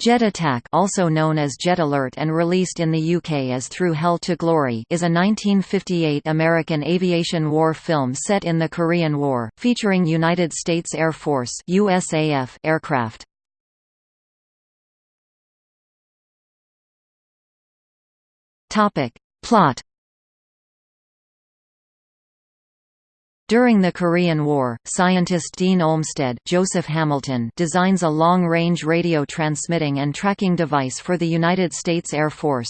Jet Attack also known as Jet Alert and released in the UK as Through Hell to Glory is a 1958 American aviation war film set in the Korean War, featuring United States Air Force USAF aircraft. Plot During the Korean War, scientist Dean Olmsted Joseph Hamilton designs a long-range radio transmitting and tracking device for the United States Air Force.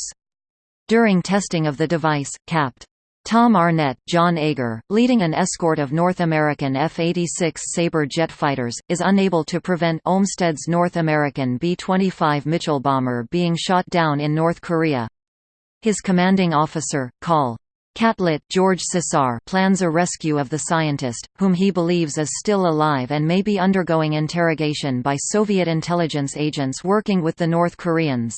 During testing of the device, Capt. Tom Arnett, John Agar, leading an escort of North American F-86 Sabre jet fighters, is unable to prevent Olmsted's North American B-25 Mitchell bomber being shot down in North Korea. His commanding officer, Col. Catlett George Cisar plans a rescue of the scientist, whom he believes is still alive and may be undergoing interrogation by Soviet intelligence agents working with the North Koreans.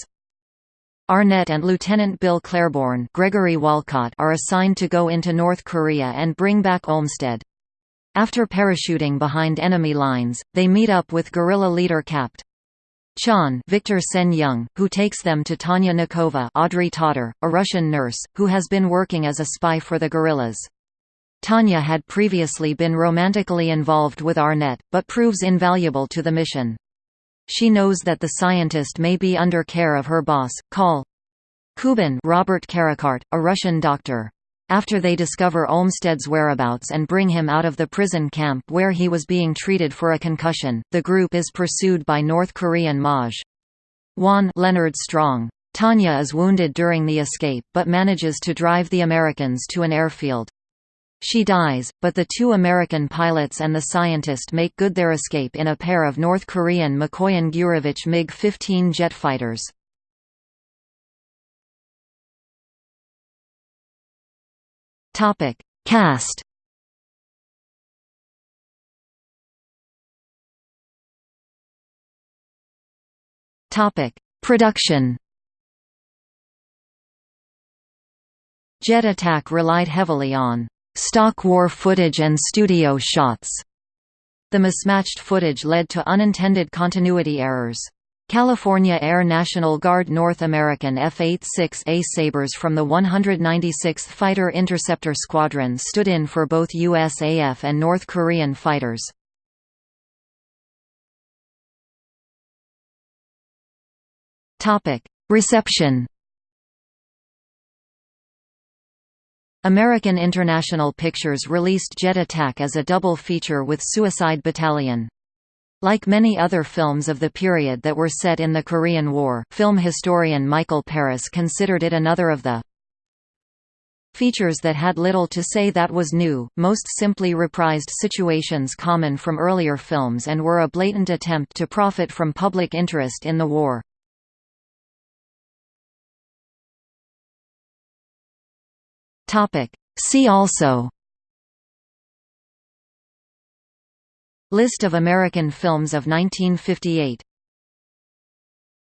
Arnett and Lieutenant Bill Claiborne Gregory Walcott are assigned to go into North Korea and bring back Olmsted. After parachuting behind enemy lines, they meet up with guerrilla leader Capt. Chan Victor Sen Yung, who takes them to Tanya Nikova Audrey Totter, a Russian nurse, who has been working as a spy for the guerrillas. Tanya had previously been romantically involved with Arnett, but proves invaluable to the mission. She knows that the scientist may be under care of her boss, Col. Kuban Robert Carricart, a Russian doctor. After they discover Olmsted's whereabouts and bring him out of the prison camp where he was being treated for a concussion, the group is pursued by North Korean Maj. Won Leonard Strong. Tanya is wounded during the escape, but manages to drive the Americans to an airfield. She dies, but the two American pilots and the scientist make good their escape in a pair of North Korean Mikoyan Gurevich MiG-15 jet fighters. Topic: Cast. Topic: Production. Jet Attack relied heavily on stock war footage and studio shots. The mismatched footage led to unintended continuity errors. California Air National Guard North American F-86A Sabres from the 196th Fighter Interceptor Squadron stood in for both USAF and North Korean fighters. Reception American International Pictures released Jet Attack as a double feature with Suicide Battalion. Like many other films of the period that were set in the Korean War, film historian Michael Paris considered it another of the features that had little to say that was new, most simply reprised situations common from earlier films and were a blatant attempt to profit from public interest in the war. See also List of American films of 1958